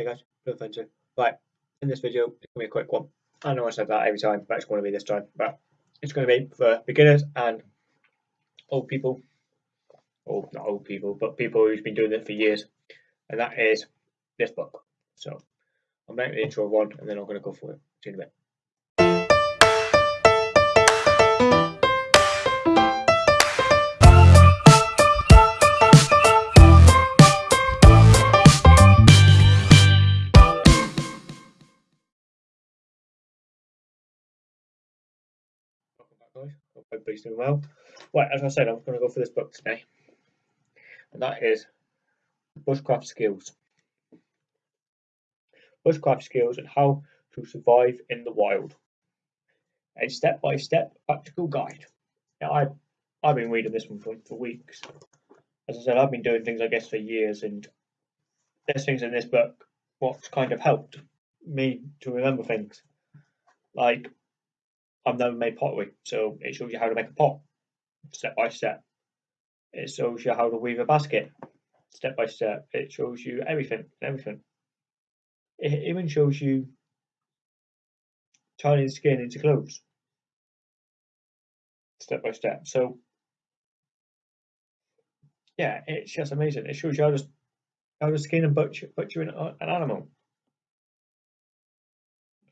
Hey guys, Blue Fencer. Right, in this video, it's going to be a quick one. I know I said that every time, but it's going to be this time. But it's going to be for beginners and old people. Or not old people, but people who've been doing it for years. And that is this book. So I'm making the intro one and then I'm going to go for it. See you in a bit. Guys. Hope everybody's doing well. Right, as I said, I'm going to go for this book today, and that is Bushcraft Skills. Bushcraft Skills and How to Survive in the Wild. A step by step practical guide. Now, I, I've been reading this one for, for weeks. As I said, I've been doing things, I guess, for years, and there's things in this book what's kind of helped me to remember things. Like, I've never made pottery, so it shows you how to make a pot step by step. It shows you how to weave a basket step by step. It shows you everything, everything. It even shows you turning skin into clothes step by step. So, yeah, it's just amazing. It shows you how to how to skin and butcher butcher an, an animal.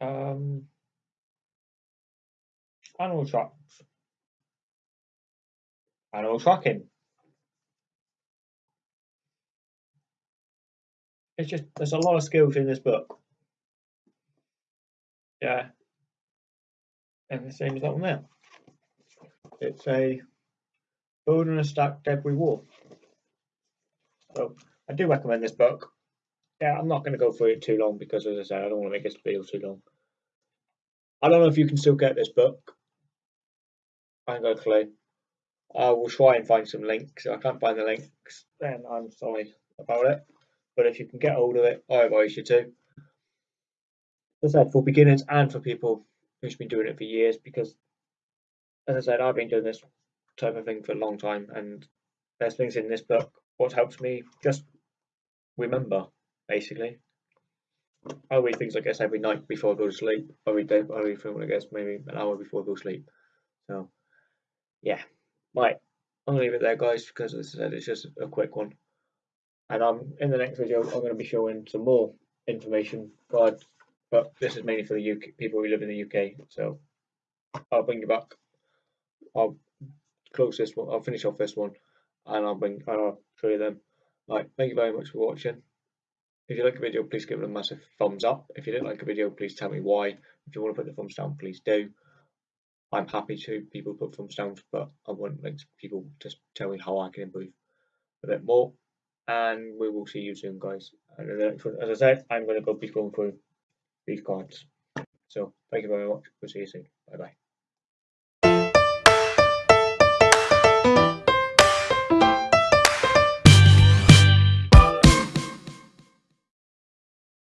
Um, animal tracks, animal tracking. It's just there's a lot of skills in this book. Yeah, and the same as that one there. It's a building a stack debris wall. So I do recommend this book. Yeah, I'm not going to go through it too long because, as I said, I don't want to make this video too long. I don't know if you can still get this book. I ain't got a clue. Uh, I will try and find some links. If I can't find the links, then I'm sorry about it. But if you can get hold of it, I advise you to. As I said, for beginners and for people who's been doing it for years, because as I said, I've been doing this type of thing for a long time, and there's things in this book what helps me just remember, basically. I read things, I guess, every night before I go to sleep. I read, I read film, I guess, maybe an hour before I go to sleep. So, yeah. Right. I'm to leave it there, guys, because as I said, it's just a quick one. And I'm in the next video, I'm going to be showing some more information, but, but this is mainly for the UK people who live in the UK. So, I'll bring you back. I'll close this one. I'll finish off this one, and I'll bring. I'll show you them. Right. Thank you very much for watching. If you like the video, please give it a massive thumbs up. If you didn't like the video, please tell me why. If you want to put the thumbs down, please do. I'm happy to people put thumbs down, but I want like people to tell me how I can improve a bit more. And we will see you soon, guys. And as I said, I'm going to go be going through these cards. So thank you very much. We'll see you soon. Bye bye.